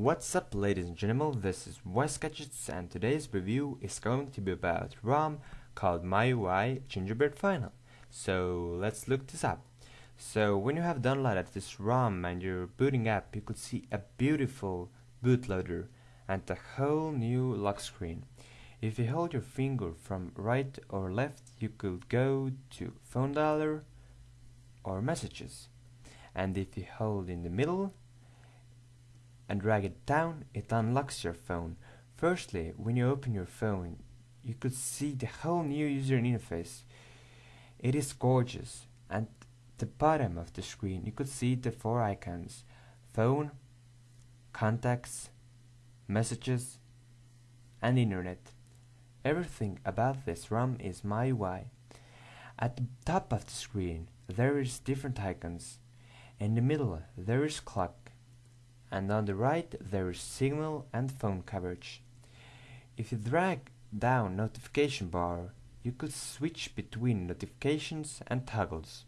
What's up ladies and gentlemen, this is Wes Gadgets and today's review is going to be about ROM called MIUI Gingerbread Final. So let's look this up. So when you have downloaded this ROM and you're booting up, you could see a beautiful bootloader and a whole new lock screen. If you hold your finger from right or left, you could go to phone dialer or messages. And if you hold in the middle, and drag it down, it unlocks your phone. Firstly, when you open your phone, you could see the whole new user interface. It is gorgeous, and the bottom of the screen you could see the four icons phone, contacts, messages, and internet. Everything about this ROM is MIUI. At the top of the screen there is different icons. In the middle there is clock and on the right there is signal and phone coverage. If you drag down notification bar, you could switch between notifications and toggles.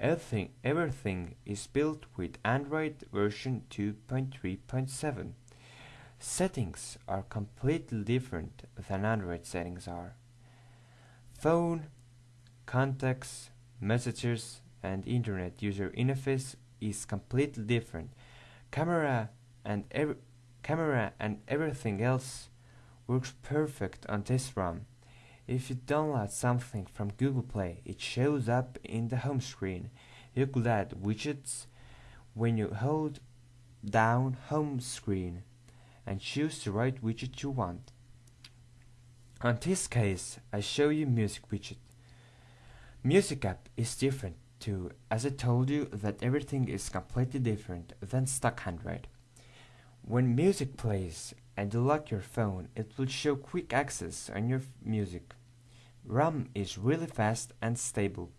Everything, everything is built with Android version 2.3.7. Settings are completely different than Android settings are. Phone, contacts, messages, and internet user interface is completely different camera and camera and everything else works perfect on this ROM. If you download something from Google Play, it shows up in the home screen. You could add widgets when you hold down home screen and choose the right widget you want. On this case, I show you music widget. Music app is different as I told you, that everything is completely different than stock Android. When music plays and you lock your phone, it will show quick access on your music. RAM is really fast and stable.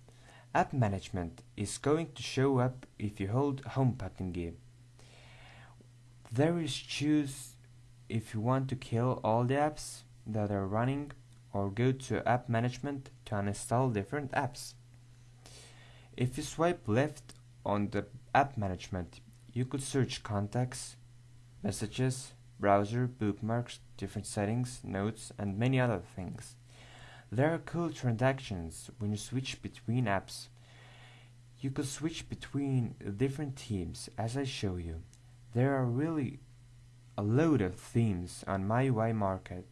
App management is going to show up if you hold home button key. There is choose if you want to kill all the apps that are running or go to app management to uninstall different apps. If you swipe left on the app management, you could search contacts, messages, browser, bookmarks, different settings, notes, and many other things. There are cool transactions when you switch between apps. You could switch between different themes as I show you. There are really a load of themes on MIUI market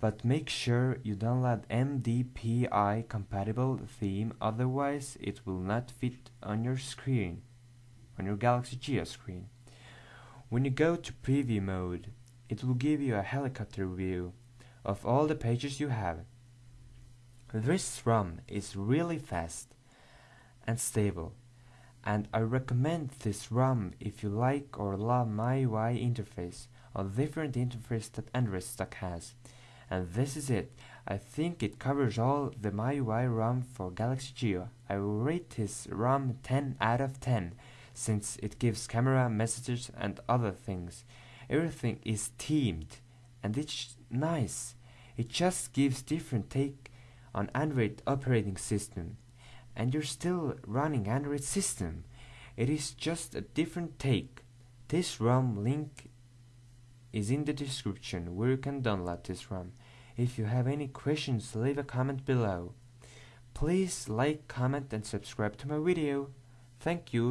but make sure you download MDPI compatible theme otherwise it will not fit on your screen, on your Galaxy Gio screen. When you go to preview mode, it will give you a helicopter view of all the pages you have. This ROM is really fast and stable and I recommend this ROM if you like or love MIUI interface or different interface that Android stock has. And this is it. I think it covers all the MIUI ROM for Galaxy Gio. I will rate this ROM 10 out of 10 since it gives camera, messages and other things. Everything is themed and it's nice. It just gives different take on Android operating system and you're still running Android system. It is just a different take. This ROM link is in the description where you can download this ROM. If you have any questions, leave a comment below. Please like, comment and subscribe to my video. Thank you.